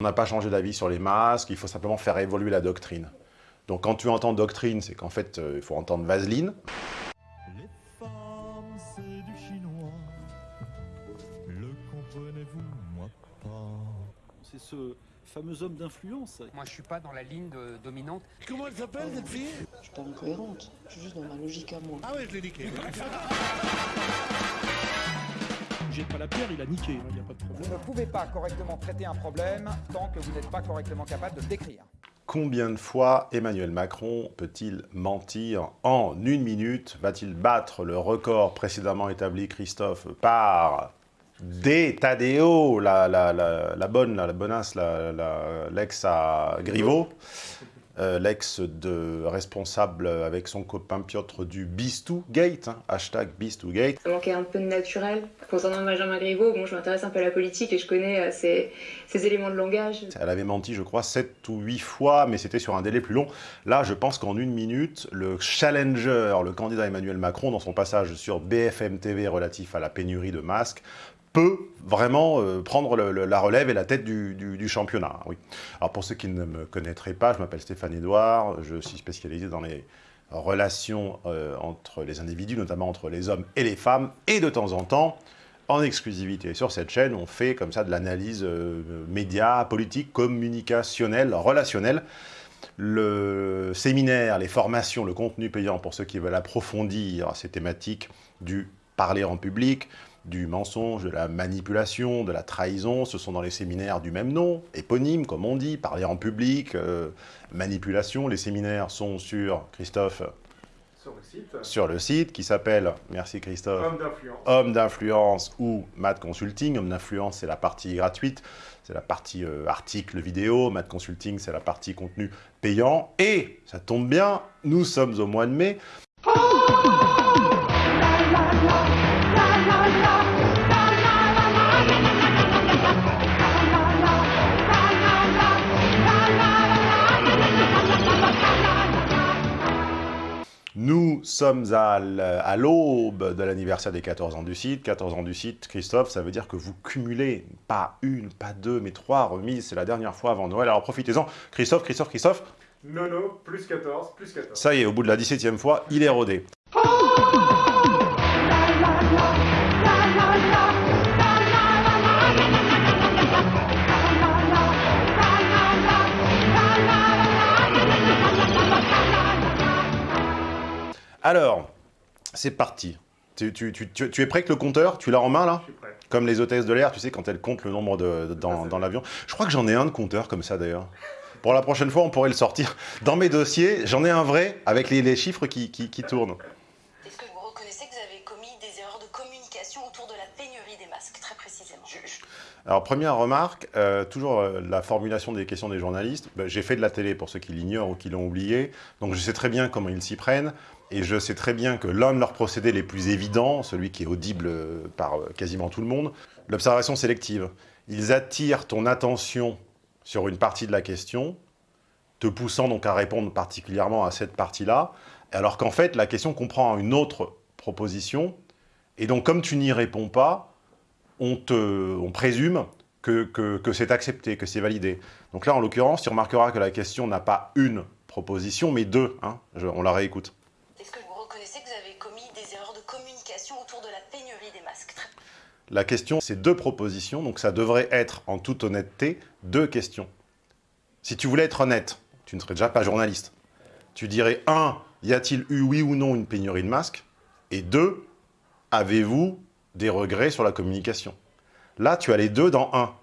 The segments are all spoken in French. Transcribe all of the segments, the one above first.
On n'a pas changé d'avis sur les masques, il faut simplement faire évoluer la doctrine. Donc quand tu entends doctrine, c'est qu'en fait, euh, il faut entendre vaseline. Les femmes, c'est du chinois. Le comprenez-vous, moi pas. C'est ce fameux homme d'influence. Moi, je suis pas dans la ligne de- dominante. Comment elle s'appelle cette fille? Je suis pas incohérente, je suis juste dans ma logique à moi. Ah ouais, je l'ai niqué. Jette pas la pierre, il a niqué, il n'y a pas de problème. Vous ne pouvez pas correctement traiter un problème tant que vous n'êtes pas correctement capable de le décrire. Combien de fois Emmanuel Macron peut-il mentir en une minute Va-t-il battre le record précédemment établi, Christophe, par des Tadeo, la, la, la, la bonne, la, la bonasse, la- la- l'ex à Griveaux, euh, l'ex de responsable avec son copain Piotr du Bistou Gate, hein, hashtag Bistou Gate. Ça manquait un peu de naturel. Concernant Benjamin Griveaux, bon, je m'intéresse un peu à la politique et je connais euh, ces éléments de langage. Elle avait menti, je crois, 7 ou 8 fois, mais c'était sur un délai plus long. Là, je pense qu'en une minute, le challenger, le candidat Emmanuel Macron, dans son passage sur BFM TV relatif à la pénurie de masques, peut vraiment euh, prendre la relève et la tête du, championnat. Alors pour ceux qui ne me connaîtraient pas, je m'appelle Stéphane Edouard, je suis spécialisé dans les relations euh, entre les individus, notamment entre les hommes et les femmes, et de temps en temps, en exclusivité sur cette chaîne, on fait comme ça de l'analyse euh, média, politique, communicationnelle, relationnelle. Le séminaire, les formations, le contenu payant pour ceux qui veulent approfondir ces thématiques du parler en public, du mensonge, de la manipulation, de la trahison, ce sont dans les séminaires du même nom, éponyme comme on dit, parler en public, euh, manipulation. Les séminaires sont sur, Christophe, Sur le site, sur le site qui s'appelle, merci Christophe, homme d'influence. Homme d'influence ou Mad Consulting. Homme d'influence, c'est la partie gratuite, c'est la partie euh, article vidéo. Mad Consulting, c'est la partie contenu payant. Et, ça tombe bien, nous sommes au mois de mai. Nous sommes à l'aube de l'anniversaire des 14 ans du site. 14 ans du site, Christophe, ça veut dire que vous cumulez pas une, pas deux, mais trois remises. C'est la dernière fois avant Noël, alors profitez-en. Christophe, Christophe, Christophe, Nono, plus 14, plus 14. ça y est, au bout de la 17e fois, il est rodé. Alors, c'est parti. Tu, tu- tu- tu- tu es prêt avec le compteur? Tu l'as en main là? Je suis prêt. Comme les hôtesses de l'air, tu sais, quand elles comptent le nombre de, de- dans, dans l'avion. Je crois que j'en ai un de compteur comme ça d'ailleurs. Pour la prochaine fois, on pourrait le sortir. Dans mes dossiers, j'en ai un vrai avec les, les chiffres qui, qui- qui tournent. Est-ce que vous reconnaissez que vous avez commis des erreurs de communication autour de la pénurie des masques, très précisément? Alors, première remarque, euh, toujours euh, la formulation des questions des journalistes. Ben, J'ai fait de la télé pour ceux qui l'ignorent ou qui l'ont oublié, donc je sais très bien comment ils s'y prennent, et je sais très bien que l'un de leurs procédés les plus évidents, celui qui est audible par euh, quasiment tout le monde, l'observation sélective. Ils attirent ton attention sur une partie de la question, te poussant donc à répondre particulièrement à cette partie-là, alors qu'en fait, la question comprend une autre proposition, et donc comme tu n'y réponds pas, on, te, on présume que, que- c'est accepté, que c'est validé. Donc là, en l'occurrence, tu remarqueras que la question n'a pas une proposition, mais deux. hein. On la réécoute. La question, c'est deux propositions, donc ça devrait être, en toute honnêteté, deux questions. Si tu voulais être honnête, tu ne serais déjà pas journaliste. Tu dirais, un, y a-t-il eu oui ou non une pénurie de masques? Et deux, avez-vous des regrets sur la communication? Là, tu as les deux dans un.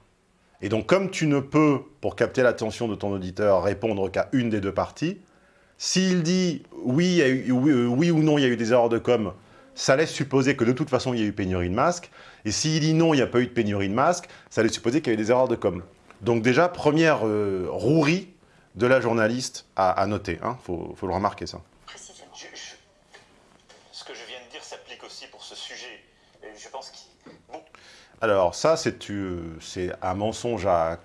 Et donc, comme tu ne peux, pour capter l'attention de ton auditeur, répondre qu'à une des deux parties, s'il dit oui, oui, euh, oui ou non, il y a eu des erreurs de com, ça laisse supposer que de toute façon, il y a eu pénurie de masques. Et s'il dit non, il n'y a pas eu de pénurie de masques, ça laisse supposer qu'il y a eu des erreurs de com. Donc déjà, première euh, rouerie de la journaliste à, à noter. Il faut, faut le remarquer, ça. précisément. Ce que je viens de dire s'applique aussi pour ce sujet. Et je pense qu'il... Bon, Alors ça, c'est euh, un mensonge à...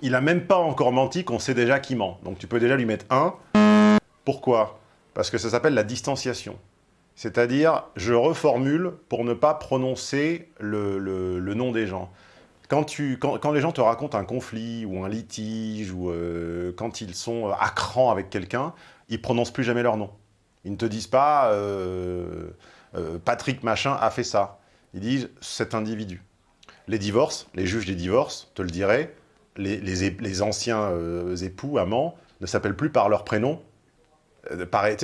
Il a même pas encore menti qu'on sait déjà qu'il ment. Donc tu peux déjà lui mettre un. Pourquoi? Parce que ça s'appelle la distanciation. C'est-à-dire, je reformule pour ne pas prononcer le, nom des gens. quand, les gens te racontent un conflit ou un litige, ou euh, quand ils sont à cran avec quelqu'un, ils prononcent plus jamais leur nom. Ils ne te disent pas euh, euh, Patrick machin a fait ça ». Ils disent « cet individu ». Les divorces, les juges des divorces te le diraient, les, les, anciens euh, époux, amants, ne s'appellent plus par leur prénom. Euh, pareil, tu sais,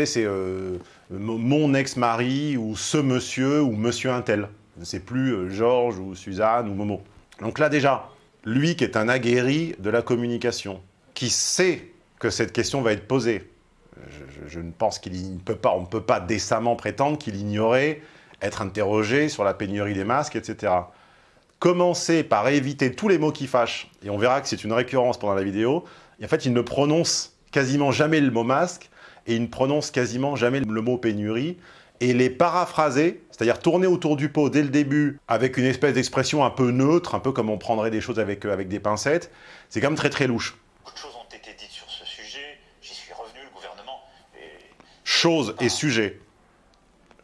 c'est euh, mon ex-mari ou ce monsieur ou monsieur un tel. C'est plus euh, Georges ou Suzanne ou Momo. Donc là déjà, lui qui est un aguerri de la communication, qui sait que cette question va être posée, je, ne pense qu'il ne peut pas, on ne peut pas décemment prétendre qu'il ignorait être interrogé sur la pénurie des masques, etc. Commencer par éviter tous les mots qui fâchent, et on verra que c'est une récurrence pendant la vidéo, en fait, il ne prononce quasiment jamais le mot masque, et il ne prononce quasiment jamais le mot pénurie, et les paraphraser, c'est-à-dire tourner autour du pot dès le début, avec une espèce d'expression un peu neutre, un peu comme on prendrait des choses avec, euh, avec des pincettes, c'est quand même très très louche. Beaucoup de choses ont été dites sur ce sujet. J'y suis revenu, le gouvernement. Et Chose et sujet.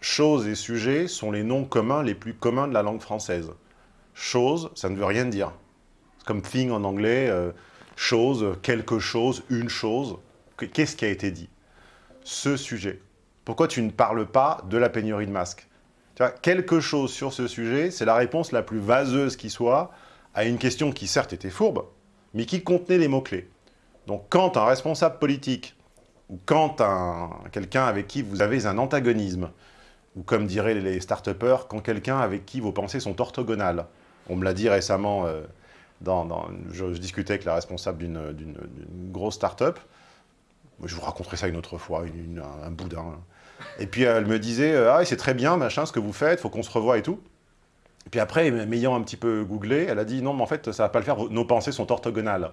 Chose et sujet sont les noms communs les plus communs de la langue française. Chose, ça ne veut rien dire. C'est comme thing en anglais, euh, chose, quelque chose, une chose. Que- Qu'est-ce qui a été dit? Ce sujet. Pourquoi tu ne parles pas de la pénurie de masques? Tu Quelque chose sur ce sujet, c'est la réponse la plus vaseuse qui soit à une question qui certes était fourbe, mais qui contenait les mots-clés. Donc quand un responsable politique ou quand un, quelqu'un avec qui vous avez un antagonisme, ou comme diraient les start quand quelqu'un avec qui vos pensées sont orthogonales. On me l'a dit récemment, euh, je, je discutais avec la responsable d'une grosse start-up. Je vous raconterai ça une autre fois, une- une- un, un boudin. Et puis elle me disait, euh, ah c'est très bien, machin, ce que vous faites, faut qu'on se revoie et tout. Et puis après, m'ayant un petit peu googlé, elle a dit, non, mais en fait, ça va pas le faire, nos pensées sont orthogonales.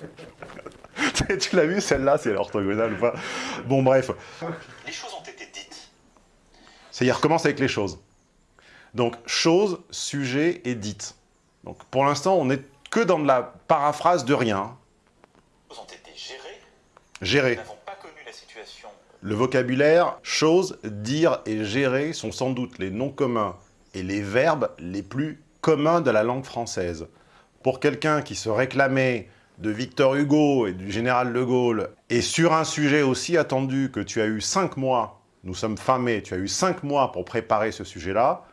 tu l'as vu, celle-là, c'est orthogonale ou pas? Bon, bref. les choses ont été dites. Ça y est, recommence avec les choses. Donc, chose, sujet et dite. Donc, pour l'instant, on n'est que dans de la paraphrase de rien. Les choses ont été gérées. Gérer. Le vocabulaire, chose, dire et gérer sont sans doute les noms communs et les verbes les plus communs de la langue française. Pour quelqu'un qui se réclamait de Victor Hugo et du général de Gaulle, et sur un sujet aussi attendu que tu as eu cinq mois, nous sommes fin mai, tu as eu cinq mois pour préparer ce sujet-là,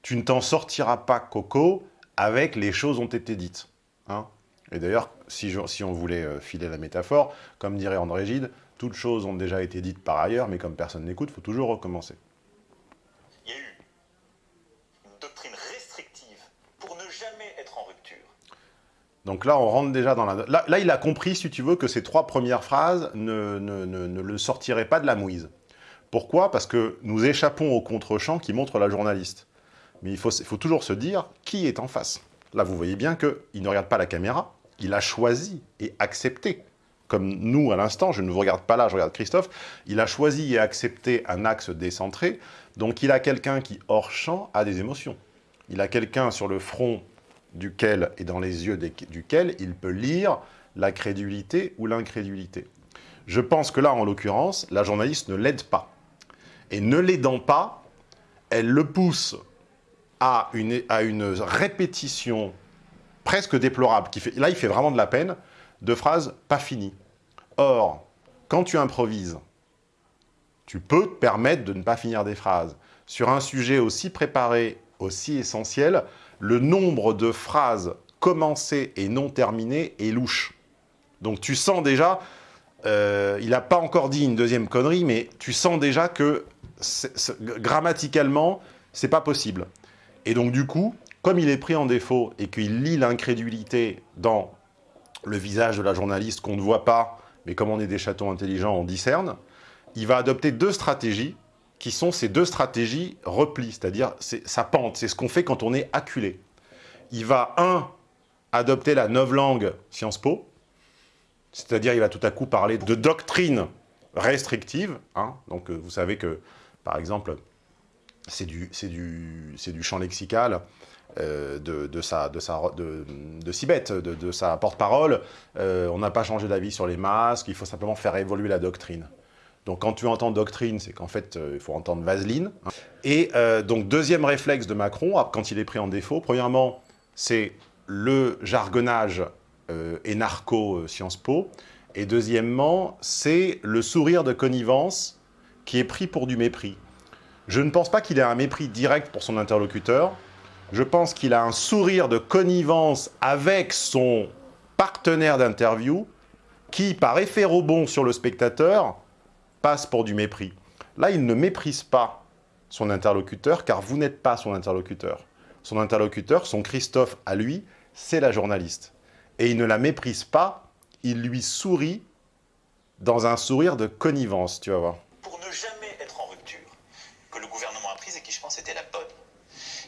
tu ne t'en sortiras pas, Coco, avec les choses ont été dites. hein. et d'ailleurs, si, je- si on voulait euh, filer la métaphore, comme dirait André Gide, toutes choses ont déjà été dites par ailleurs, mais comme personne n'écoute, il faut toujours recommencer. Il y a eu une doctrine restrictive pour ne jamais être en rupture. Donc là, on rentre déjà dans la... Là, là, il a compris, si tu veux, que ces trois premières phrases ne, ne- ne- ne le sortiraient pas de la mouise. Pourquoi? Parce que nous échappons au contre-champ qui montre la journaliste. Mais il faut, il faut toujours se dire qui est en face. Là, vous voyez bien qu'il ne regarde pas la caméra, il a choisi et accepté. Comme nous, à l'instant, je ne vous regarde pas là, je regarde Christophe, il a choisi et accepté un axe décentré, donc il a quelqu'un qui, hors champ, a des émotions. Il a quelqu'un sur le front duquel et dans les yeux duquel il peut lire la crédulité ou l'incrédulité. Je pense que là, en l'occurrence, la journaliste ne l'aide pas. Et ne l'aidant pas, elle le pousse à une répétition presque déplorable. Qui fait, là, il fait vraiment de la peine, de phrases pas finies. Or, quand tu improvises, tu peux te permettre de ne pas finir des phrases. Sur un sujet aussi préparé, aussi essentiel, le nombre de phrases commencées et non terminées est louche. Donc tu sens déjà, euh, il n'a pas encore dit une deuxième connerie, mais tu sens déjà que c'est- c'est- grammaticalement, c'est pas possible. Et donc du coup, comme il est pris en défaut et qu'il lit l'incrédulité dans le visage de la journaliste qu'on ne voit pas, mais comme on est des chatons intelligents, on discerne, il va adopter deux stratégies qui sont ces deux stratégies repli, c'est-à-dire c'est sa pente, c'est ce qu'on fait quand on est acculé. Il va, un, adopter la novlangue Sciences Po, c'est-à-dire il va tout à coup parler de doctrine restrictive, hein. donc euh, vous savez que, par exemple, c'est du champ lexical euh, de, de, sa, de, sa, de, de de, sa porte-parole. Euh, on n'a pas changé d'avis sur les masques, il faut simplement faire évoluer la doctrine. Donc quand tu entends doctrine, c'est qu'en fait, euh, il faut entendre vaseline. Et donc deuxième réflexe de Macron, ah, quand il est pris en défaut, premièrement, c'est le jargonnage euh, énarco euh, Sciences Po, et deuxièmement, c'est le sourire de connivence qui est pris pour du mépris. Je ne pense pas qu'il ait un mépris direct pour son interlocuteur, je pense qu'il a un sourire de connivence avec son partenaire d'interview qui, par effet rebond sur le spectateur, passe pour du mépris. Là, il ne méprise pas son interlocuteur, car vous n'êtes pas son interlocuteur. Son interlocuteur, son Christophe à lui, c'est la journaliste. Et il ne la méprise pas, il lui sourit dans un sourire de connivence, tu vas voir. Pour ne être en rupture, que le gouvernement a prise et qui, je pense, était la bonne.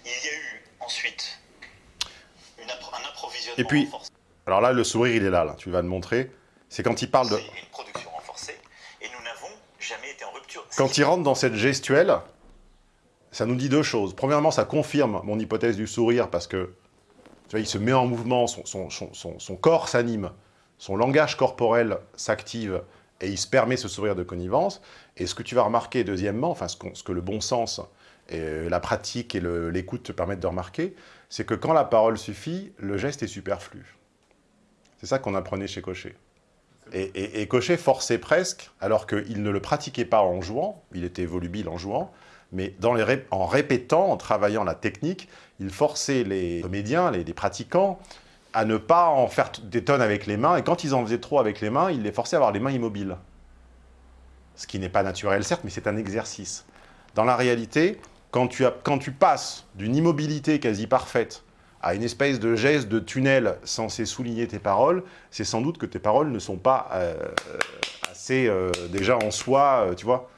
Il y a eu ensuite une appro- un approvisionnement Et puis, alors là, le sourire, il est là, là, tu vas le montrer. C'est quand il parle de... une production renforcée, et nous n'avons jamais été en rupture. Quand il rentre dans cette gestuelle, ça nous dit deux choses. Premièrement, ça confirme mon hypothèse du sourire parce que tu vois, il se met en mouvement, son, son- son- son- son corps s'anime, son langage corporel s'active et il se permet ce sourire de connivence. Et ce que tu vas remarquer, deuxièmement, enfin ce que le bon sens et la pratique et l'écoute te permettent de remarquer, c'est que quand la parole suffit, le geste est superflu. C'est ça qu'on apprenait chez Cochet. Et, et- et Cochet forçait presque, alors qu'il ne le pratiquait pas en jouant, il était volubile en jouant, mais en répétant, en travaillant la technique, il forçait les comédiens, les, pratiquants, à ne pas en faire des tonnes avec les mains, et quand ils en faisaient trop avec les mains, il les forçait à avoir les mains immobiles. Ce qui n'est pas naturel, certes, mais c'est un exercice. Dans la réalité, quand tu, passes d'une immobilité quasi parfaite à une espèce de geste de tunnel censé souligner tes paroles, c'est sans doute que tes paroles ne sont pas euh, euh, assez euh, déjà en soi, tu vois.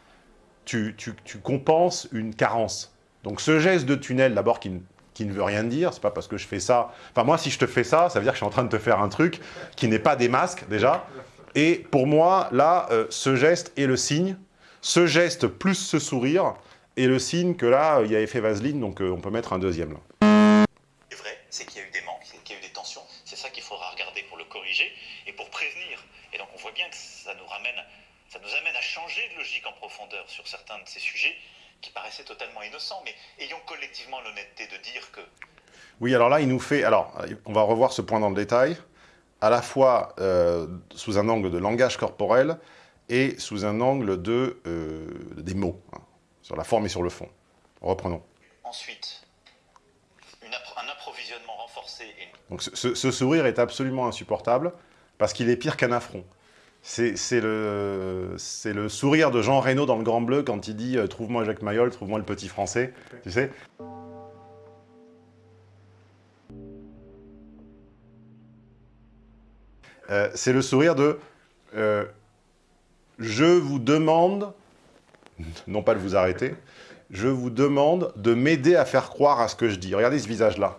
Tu, compenses une carence. Donc ce geste de tunnel, d'abord, qui, ne- qui ne veut rien dire, c'est pas parce que je fais ça... Enfin, moi, si je te fais ça, ça veut dire que je suis en train de te faire un truc qui n'est pas des masques, déjà. Et pour moi, là, ce geste est le signe. Ce geste plus ce sourire est le signe que là, il y a effet vaseline, donc euh, on peut mettre un deuxième, là. Ce qui est vrai, c'est qu'il y a eu des manques, c'est qu'il y a eu des tensions. C'est ça qu'il faudra regarder pour le corriger et pour prévenir. Et donc on voit bien que ça nous ramène, ça nous amène à changer de logique en profondeur sur certains de ces sujets qui paraissaient totalement innocents. Mais ayons collectivement l'honnêteté de dire que Oui, alors là, il nous fait... Alors, on va revoir ce point dans le détail, à la fois euh, sous un angle de langage corporel et sous un angle de, euh, des mots, hein, sur la forme et sur le fond. Reprenons. ensuite une appro- un approvisionnement renforcé et Donc ce, ce- ce sourire est absolument insupportable, parce qu'il est pire qu'un affront. C'est c'est le, c'est le sourire de Jean Reno dans Le Grand Bleu quand il dit euh, Trouve-moi Jacques Mayol, trouve-moi le petit français », tu sais Euh, c'est le sourire de euh, je vous demande, non pas de vous arrêter, je vous demande de m'aider à faire croire à ce que je dis. Regardez ce visage-là.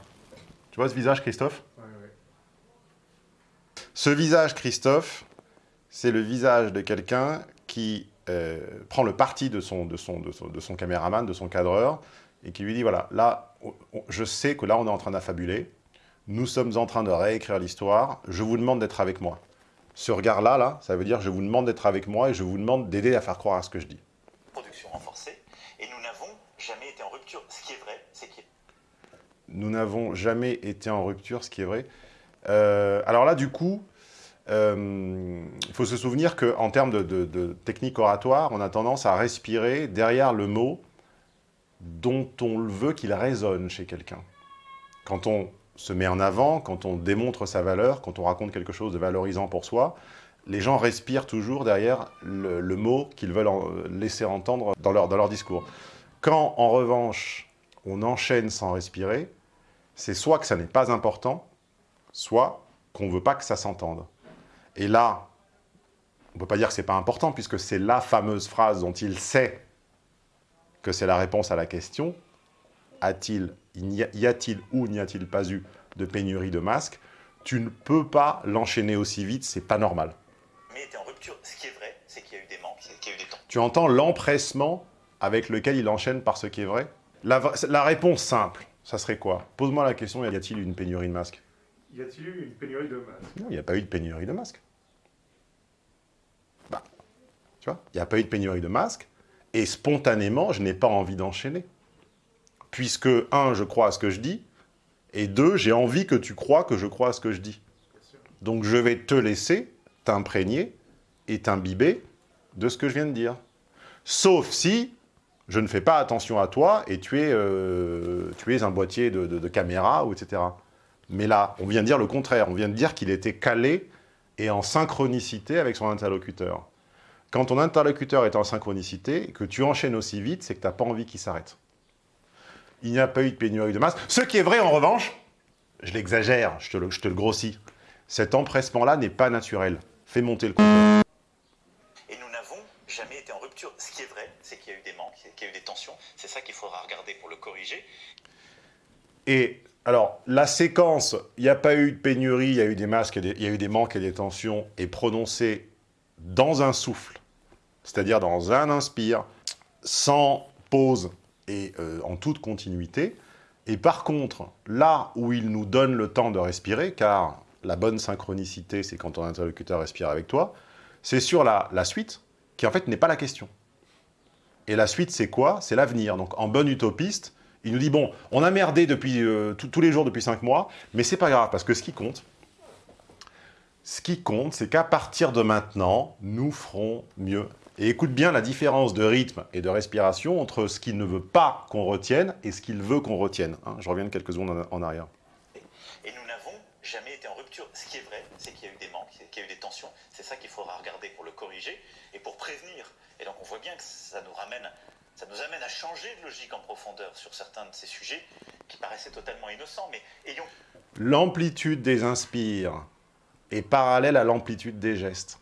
Tu vois ce visage, Christophe Ce visage, Christophe, c'est le visage de quelqu'un qui euh, prend le parti de son, de, son, de, son, de son caméraman, de son cadreur, et qui lui dit, voilà, là, on- on- je sais que là, on est en train d'affabuler, nous sommes en train de réécrire l'histoire, je vous demande d'être avec moi. Ce regard-là, là, ça veut dire je vous demande d'être avec moi et je vous demande d'aider à faire croire à ce que je dis. Production renforcée. Et nous n'avons jamais été en rupture. Ce qui est vrai, c'est a Nous n'avons jamais été en rupture, ce qui est vrai. Euh, alors là, du coup, euh, il faut se souvenir qu'en termes de, de- technique oratoire, on a tendance à respirer derrière le mot dont on veut qu'il résonne chez quelqu'un. Quand on se met en avant, quand on démontre sa valeur, quand on raconte quelque chose de valorisant pour soi, les gens respirent toujours derrière le, mot qu'ils veulent en- laisser entendre dans leur, dans leur discours. Quand, en revanche, on enchaîne sans respirer, c'est soit que ça n'est pas important, soit qu'on ne veut pas que ça s'entende. Et là, on ne peut pas dire que ce n'est pas important, puisque c'est la fameuse phrase dont il sait que c'est la réponse à la question. A- y a-t-il ou n'y a-t-il pas eu de pénurie de masques? Tu ne peux pas l'enchaîner aussi vite, c'est pas normal. Jamais été en rupture. Ce qui est vrai, c'est qu'il y a eu des manques, c'est qu'il y a eu des tensions. Tu entends l'empressement avec lequel il enchaîne par ce qui est vrai? La, vra- la réponse simple, ça serait quoi? Pose-moi la question, y a-t-il une pénurie de masques? Y a-t-il eu une pénurie de masques? Non, il n'y a pas eu de pénurie de masques. Bah, tu vois, il n'y a pas eu de pénurie de masques, et spontanément, je n'ai pas envie d'enchaîner. Puisque, un, je crois à ce que je dis, Et deux, j'ai envie que tu crois que je crois à ce que je dis. Donc je vais te laisser t'imprégner et t'imbiber de ce que je viens de dire. Sauf si je ne fais pas attention à toi et tu es, euh, tu es un boîtier de, caméra, ou etc. Mais là, on vient de dire le contraire. On vient de dire qu'il était calé et en synchronicité avec son interlocuteur. Quand ton interlocuteur est en synchronicité que tu enchaînes aussi vite, c'est que tu n'as pas envie qu'il s'arrête. Il n'y a pas eu de pénurie de masse. Ce qui est vrai, en revanche, je l'exagère, je je te le grossis. Cet empressement-là n'est pas naturel. Fais monter le compteur. Et nous n'avons jamais été en rupture. Ce qui est vrai, c'est qu'il y a eu des manques, qu'il y a eu des tensions. C'est ça qu'il faudra regarder pour le corriger. Et alors, la séquence, il n'y a pas eu de pénurie, il y a eu des masques, il y a eu des manques et des tensions, est prononcée dans un souffle, c'est-à-dire dans un inspire, sans pause et euh, en toute continuité. Et par contre, là où il nous donne le temps de respirer, car la bonne synchronicité, c'est quand ton interlocuteur respire avec toi, c'est sur la, la suite, qui en fait n'est pas la question. Et la suite, c'est quoi? C'est l'avenir. Donc, en bon utopiste, il nous dit, bon, on a merdé depuis, euh, tous- les jours depuis 5 mois, mais c'est pas grave, parce que ce qui compte, ce qui compte, c'est qu'à partir de maintenant, nous ferons mieux. Et écoute bien la différence de rythme et de respiration entre ce qu'il ne veut pas qu'on retienne et ce qu'il veut qu'on retienne. hein. Je reviens quelques secondes en arrière. Jamais été en rupture. Ce qui est vrai, c'est qu'il y a eu des manques, qu'il y a eu des tensions. C'est ça qu'il faudra regarder pour le corriger et pour prévenir. Et donc on voit bien que ça nous ramène, ça nous amène à changer de logique en profondeur sur certains de ces sujets qui paraissaient totalement innocents. Mais ayons L'amplitude des inspires est parallèle à l'amplitude des gestes.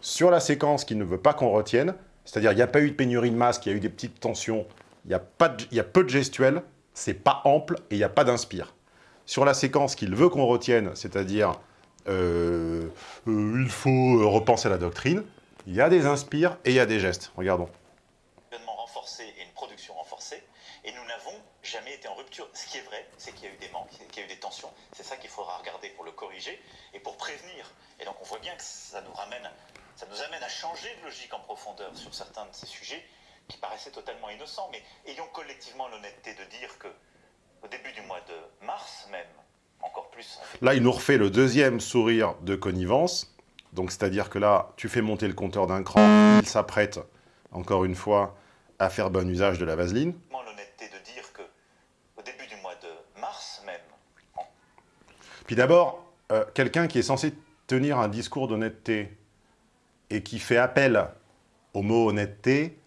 Sur la séquence qu'il ne veut pas qu'on retienne, c'est-à-dire il n'y a pas eu de pénurie de masque, il y a eu des petites tensions, il y a, pas il y a peu de gestuels, c'est pas ample et il n'y a pas d'inspire. Sur la séquence qu'il veut qu'on retienne, c'est-à-dire euh, euh, il faut repenser la doctrine, il y a des inspires et il y a des gestes. Regardons. renforcé et une production renforcée. Et nous n'avons jamais été en rupture. Ce qui est vrai, c'est qu'il y a eu des manques, qu'il y a eu des tensions. C'est ça qu'il faudra regarder pour le corriger et pour prévenir. Et donc on voit bien que ça nous ramène, ça nous amène à changer de logique en profondeur sur certains de ces sujets qui paraissaient totalement innocents. Mais ayons collectivement l'honnêteté de dire que au début du mois de mars même, encore plus, Là, il nous refait le deuxième sourire de connivence. Donc, c'est-à-dire que là, tu fais monter le compteur d'un cran, il s'apprête, encore une fois, à faire bon usage de la vaseline. l'honnêteté de dire que au début du mois de mars même, Puis d'abord, euh, quelqu'un qui est censé tenir un discours d'honnêteté et qui fait appel au mot honnêteté,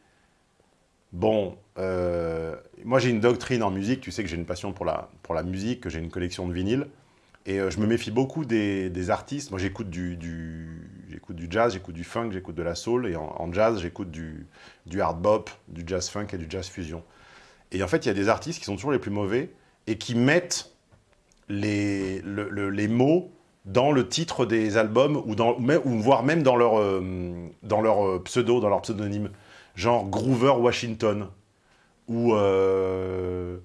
bon, euh, moi j'ai une doctrine en musique, tu sais que j'ai une passion pour la, pour la musique, que j'ai une collection de vinyles, et euh, je me méfie beaucoup des, des artistes. Moi j'écoute du, du, jazz, j'écoute du funk, j'écoute de la soul, et en, jazz j'écoute du, du hard bop, du jazz funk et du jazz fusion. Et en fait, il y a des artistes qui sont toujours les plus mauvais et qui mettent les, le- le- les mots dans le titre des albums ou, ou voire même dans leur, euh, dans leur pseudo, dans leur pseudonyme. Genre Groover Washington ou, euh,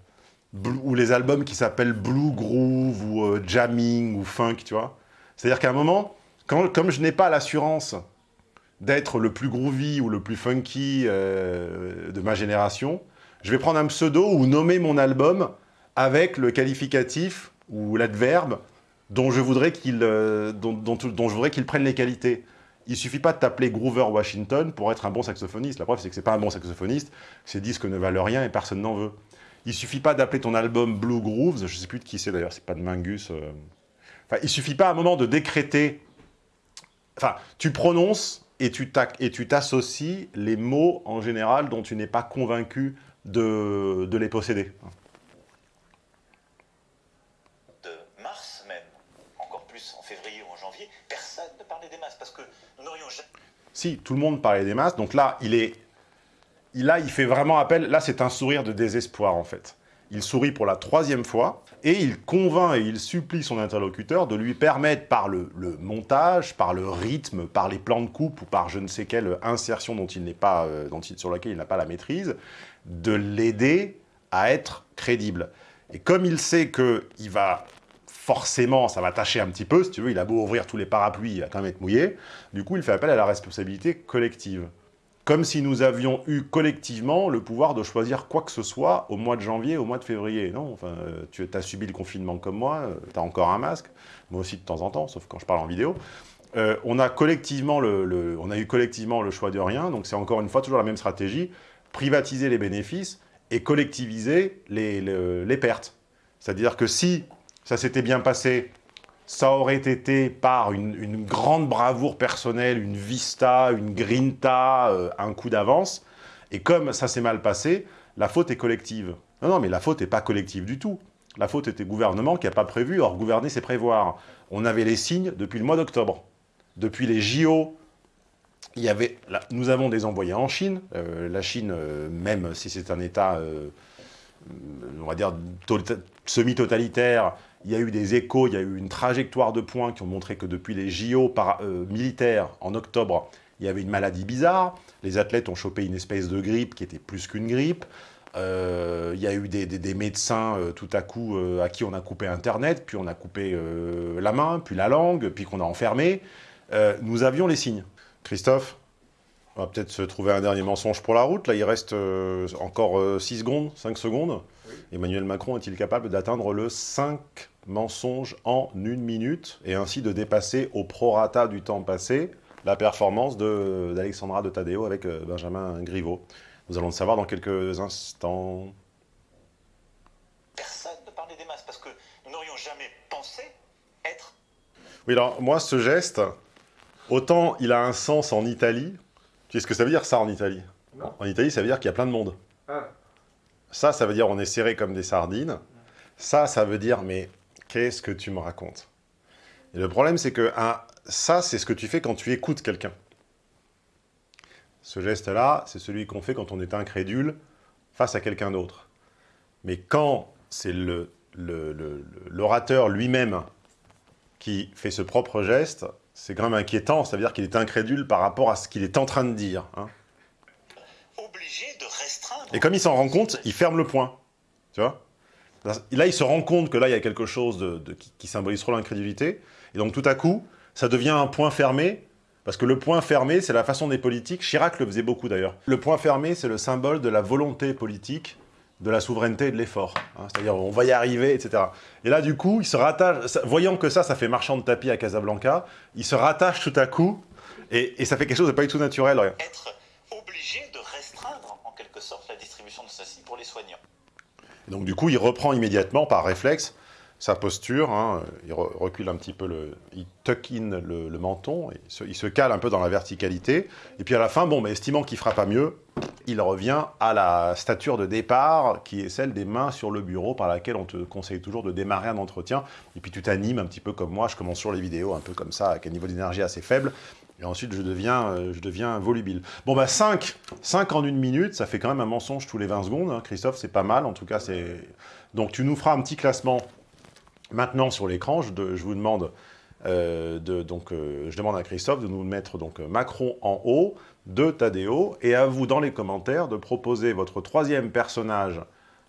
ou les albums qui s'appellent Blue Groove ou euh, Jamming ou Funk, tu vois. C'est-à-dire qu'à un moment, comme je n'ai pas l'assurance d'être le plus groovy ou le plus funky euh, de ma génération, je vais prendre un pseudo ou nommer mon album avec le qualificatif ou l'adverbe dont je voudrais qu'il prenne les qualités. Il suffit pas de t'appeler Groover Washington pour être un bon saxophoniste. La preuve, c'est que c'est pas un bon saxophoniste, ces disques ne valent rien et personne n'en veut. Il suffit pas d'appeler ton album Blue Grooves, je sais plus de qui c'est d'ailleurs, c'est pas de Mingus. euh. Enfin, il suffit pas à un moment de décréter. Enfin, tu prononces et tu t'ac- et tu t'associes les mots en général dont tu n'es pas convaincu de, de les posséder. de mars même, encore plus en février ou en janvier, personne ne parlait des masses parce que nous n'aurions jamais Tout le monde parlait des masses. Donc là, il est... Là, il fait vraiment appel... Là, c'est un sourire de désespoir, en fait. Il sourit pour la troisième fois et il convainc et il supplie son interlocuteur de lui permettre, par le, montage, par le rythme, par les plans de coupe ou par je ne sais quelle insertion dont il pas, euh, dont il- sur laquelle il n'a pas la maîtrise, de l'aider à être crédible. Et comme il sait qu'il va forcément, ça va tâcher un petit peu, si tu veux, il a beau ouvrir tous les parapluies, il va quand même être mouillé, du coup, il fait appel à la responsabilité collective. comme si nous avions eu collectivement le pouvoir de choisir quoi que ce soit au mois de janvier, au mois de février. Non, euh, tu as subi le confinement comme moi, tu as encore un masque, moi aussi de temps en temps, sauf quand je parle en vidéo. Euh, on, a collectivement le, on a eu collectivement le choix de rien, donc c'est encore une fois toujours la même stratégie, privatiser les bénéfices et collectiviser les pertes. C'est-à-dire que si ça s'était bien passé, ça aurait été par une, grande bravoure personnelle, une vista, une grinta, euh, un coup d'avance. Et comme ça s'est mal passé, la faute est collective. Non, non, mais la faute n'est pas collective du tout. La faute était gouvernement qui n'a pas prévu. Or, gouverner, c'est prévoir. On avait les signes depuis le mois d'octobre. Depuis les JO, il y avait, nous avons des envoyés en Chine. Euh, la Chine, euh, même si c'est un État, on va dire, semi-totalitaire, il y a eu des échos, il y a eu une trajectoire de points qui ont montré que depuis les JO euh, militaires en octobre, il y avait une maladie bizarre. Les athlètes ont chopé une espèce de grippe qui était plus qu'une grippe. Euh, il y a eu des, médecins euh, tout à coup à qui on a coupé Internet, puis on a coupé la main, puis la langue, puis qu'on a enfermé. nous avions les signes. Christophe on va peut-être se trouver un dernier mensonge pour la route. Là, il reste encore 6 secondes, 5 secondes. Emmanuel Macron est-il capable d'atteindre le 5 mensonge en une minute et ainsi de dépasser au prorata du temps passé la performance d'Alexandra de, Tadeo avec euh, Benjamin Griveaux? Nous allons le savoir dans quelques instants. Personne ne parlait des masses parce que nous n'aurions jamais pensé être... Oui, alors moi, ce geste, autant il a un sens en Italie. Tu sais ce que ça veut dire, ça, en Italie? En Italie, ça veut dire qu'il y a plein de monde. Ah. Ça, ça veut dire on est serré comme des sardines. Ça, ça veut dire, mais Qu'est-ce que tu me racontes? Et le problème, c'est que ça, c'est ce que tu fais quand tu écoutes quelqu'un. Ce geste-là, c'est celui qu'on fait quand on est incrédule face à quelqu'un d'autre. Mais quand c'est l'orateur lui-même qui fait ce propre geste, c'est quand même inquiétant, ça veut dire qu'il est incrédule par rapport à ce qu'il est en train de dire. Hein. Et comme il s'en rend compte, il ferme le point. Tu vois? Là, il se rend compte que là, il y a quelque chose de, qui, symbolise trop l'incrédulité. Et donc, tout à coup, ça devient un point fermé. Parce que le point fermé, c'est la façon des politiques. Chirac le faisait beaucoup, d'ailleurs. Le point fermé, c'est le symbole de la volonté politique, de la souveraineté et de l'effort. Hein. C'est-à-dire, on va y arriver, etc. Et là, du coup, il se rattache... Voyant que ça, ça fait marchand de tapis à Casablanca, il se rattache tout à coup, et, ça fait quelque chose de pas du tout naturel. Être obligé de restreindre, en quelque sorte, la distribution de ceci pour les soignants donc du coup, il reprend immédiatement, par réflexe, sa posture, hein, il recule un petit peu, il tuck in le, menton, il se, cale un peu dans la verticalité, et puis à la fin, bon, mais estimant qu'il fera pas mieux, il revient à la stature de départ, qui est celle des mains sur le bureau, par laquelle on te conseille toujours de démarrer un entretien, et puis tu t'animes un petit peu comme moi, je commence sur les vidéos, un peu comme ça, avec un niveau d'énergie assez faible, et ensuite, je deviens, euh, je deviens volubile. Bon, bah 5. 5 en une minute, ça fait quand même un mensonge tous les 20 secondes. Hein. Christophe, c'est pas mal. En tout cas, c'est... Donc, tu nous feras un petit classement maintenant sur l'écran. Je, vous demande... Euh, donc, euh, je demande à Christophe de nous mettre donc, Macron en haut, de Tadeo, et à vous, dans les commentaires, de proposer votre troisième personnage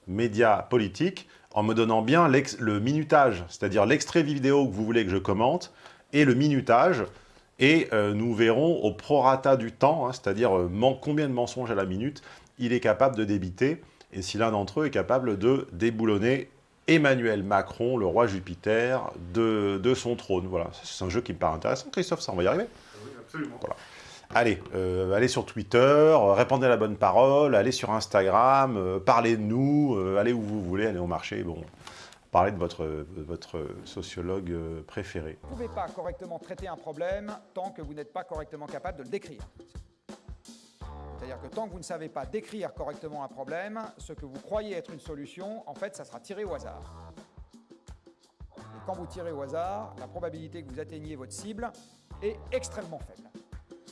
média politique en me donnant bien le minutage, c'est-à-dire l'extrait vidéo que vous voulez que je commente, et le minutage et euh, nous verrons au prorata du temps, hein, c'est-à-dire combien de mensonges à la minute, il est capable de débiter, et si l'un d'entre eux est capable de déboulonner Emmanuel Macron, le roi Jupiter, de, son trône. Voilà, c'est un jeu qui me paraît intéressant. Christophe, ça, on va y arriver Oui, absolument. Allez, euh, allez sur Twitter, répandez la bonne parole, allez sur Instagram, parlez de nous, allez où vous voulez, allez au marché. Bon, parler de votre, votre sociologue euh, préféré. Vous ne pouvez pas correctement traiter un problème tant que vous n'êtes pas correctement capable de le décrire. C'est-à-dire que tant que vous ne savez pas décrire correctement un problème, ce que vous croyez être une solution, en fait, ça sera tiré au hasard. Et quand vous tirez au hasard, la probabilité que vous atteigniez votre cible est extrêmement faible.